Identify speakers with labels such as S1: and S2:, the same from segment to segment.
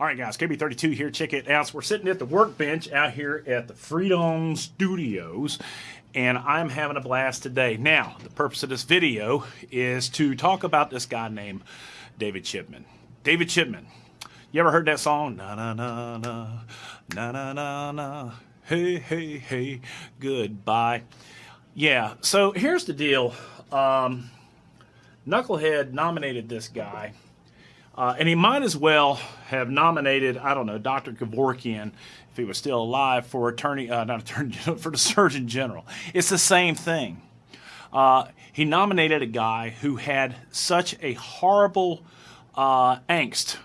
S1: All right, guys, KB32 here. Check it out. So we're sitting at the workbench out here at the Freedom Studios, and I'm having a blast today. Now, the purpose of this video is to talk about this guy named David Chipman. David Chipman. You ever heard that song? Na na na na na na na na. Hey hey hey. Goodbye. Yeah. So here's the deal. Um, Knucklehead nominated this guy uh, and he might as well have nominated, I don't know, Dr. Kevorkian, if he was still alive, for attorney, uh, not attorney general, for the Surgeon General. It's the same thing. Uh, he nominated a guy who had such a horrible uh, angst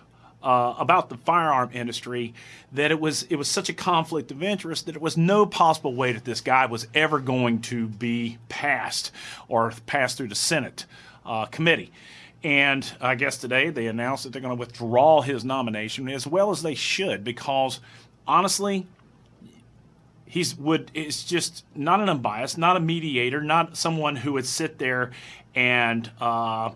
S1: uh, about the firearm industry that it was it was such a conflict of interest that it was no possible way that this guy was ever going to be passed or passed through the Senate uh, committee. And I guess today they announced that they're going to withdraw his nomination, as well as they should, because honestly, he's would is just not an unbiased, not a mediator, not someone who would sit there and uh,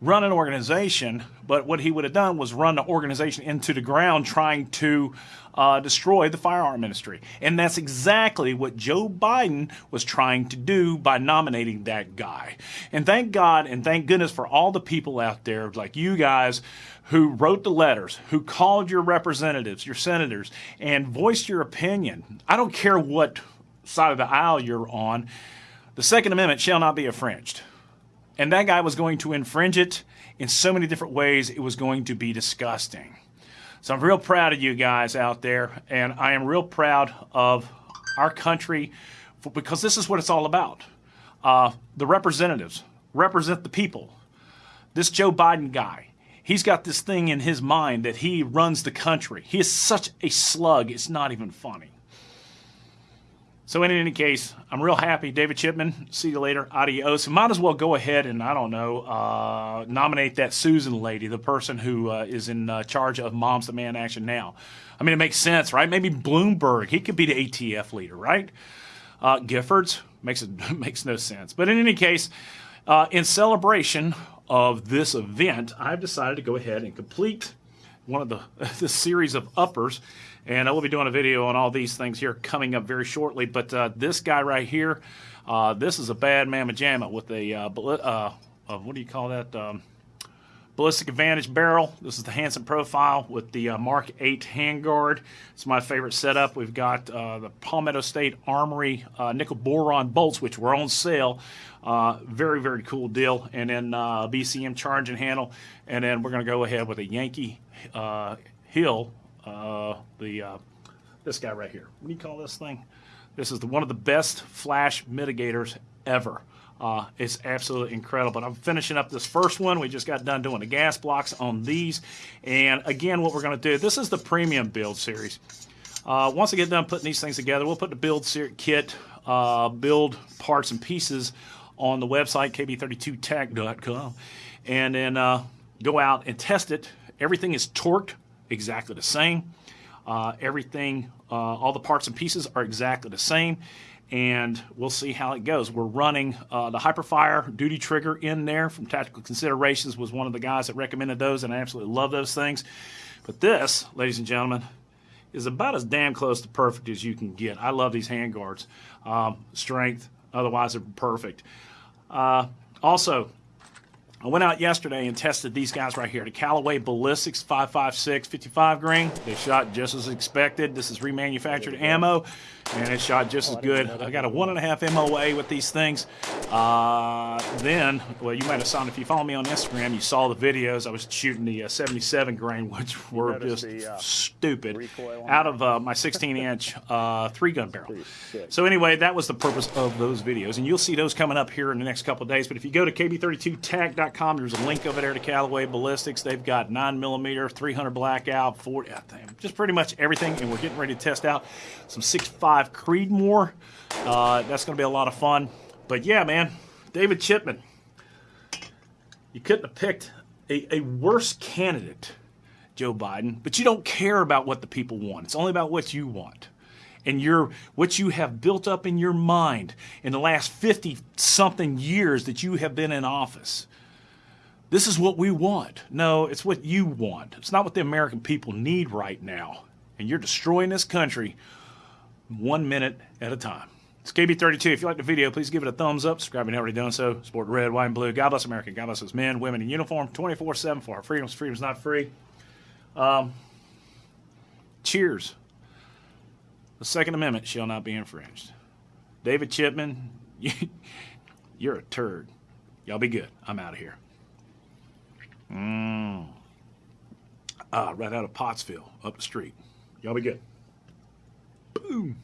S1: run an organization, but what he would have done was run the organization into the ground trying to uh, destroy the firearm industry. And that's exactly what Joe Biden was trying to do by nominating that guy. And thank God and thank goodness for all the people out there like you guys who wrote the letters, who called your representatives, your senators, and voiced your opinion. I don't care what side of the aisle you're on. The Second Amendment shall not be infringed. And that guy was going to infringe it in so many different ways, it was going to be disgusting. So I'm real proud of you guys out there, and I am real proud of our country for, because this is what it's all about. Uh, the representatives represent the people. This Joe Biden guy, he's got this thing in his mind that he runs the country. He is such a slug, it's not even funny. So in any case, I'm real happy. David Chipman, see you later. Adios. Might as well go ahead and, I don't know, uh, nominate that Susan lady, the person who uh, is in uh, charge of Moms Demand Action Now. I mean, it makes sense, right? Maybe Bloomberg. He could be the ATF leader, right? Uh, Giffords makes it makes no sense. But in any case, uh, in celebration of this event, I've decided to go ahead and complete one of the this series of uppers and I will be doing a video on all these things here coming up very shortly. But uh, this guy right here, uh, this is a bad mamma jamma with a, uh, uh, uh, what do you call that? Um, ballistic advantage barrel. This is the Hanson profile with the uh, Mark 8 handguard. It's my favorite setup. We've got the Palmetto State Armory nickel boron bolts, which were on sale. very, very cool deal. And then BCM charging handle. And then we're going to go ahead with a Yankee Hill uh, the uh, this guy right here. What do you call this thing? This is the, one of the best flash mitigators ever. Uh, it's absolutely incredible. But I'm finishing up this first one. We just got done doing the gas blocks on these. And again, what we're going to do, this is the premium build series. Uh, once I get done putting these things together, we'll put the build kit, uh, build parts and pieces on the website, kb32tech.com, and then uh, go out and test it. Everything is torqued exactly the same. Uh, everything, uh, all the parts and pieces are exactly the same and we'll see how it goes. We're running uh, the Hiperfire duty trigger in there from Tactical Considerations was one of the guys that recommended those and I absolutely love those things. But this, ladies and gentlemen, is about as damn close to perfect as you can get. I love these handguards. Um, strength, otherwise they're perfect. Uh, also, I went out yesterday and tested these guys right here, the Callaway Ballistics 556 55 grain. They shot just as expected. This is remanufactured ammo, and it shot just as good. I got a one and a half MOA with these things. Uh, then, well, you might have saw if you follow me on Instagram, you saw the videos. I was shooting the uh, 77 grain, which were just the, uh, stupid, out of uh, my 16 inch uh, three gun barrel. So anyway, that was the purpose of those videos, and you'll see those coming up here in the next couple of days. But if you go to kb32tech.com there's a link over there to Callaway Ballistics. They've got 9 millimeter, 300 blackout, 40, just pretty much everything. And we're getting ready to test out some 6.5 Creedmoor. Uh, that's going to be a lot of fun. But yeah, man, David Chipman, you couldn't have picked a, a worse candidate, Joe Biden, but you don't care about what the people want. It's only about what you want and your what you have built up in your mind in the last 50 something years that you have been in office this is what we want. No, it's what you want. It's not what the American people need right now. And you're destroying this country one minute at a time. It's KB32. If you like the video, please give it a thumbs up. Subscribe if you haven't already done so. Support red, white, and blue. God bless America. God bless us men, women in uniform 24 7 for our freedoms. Freedom's not free. Um, cheers. The Second Amendment shall not be infringed. David Chipman, you're a turd. Y'all be good. I'm out of here. Mmm. Ah, right out of Pottsville, up the street. Y'all be good. Boom.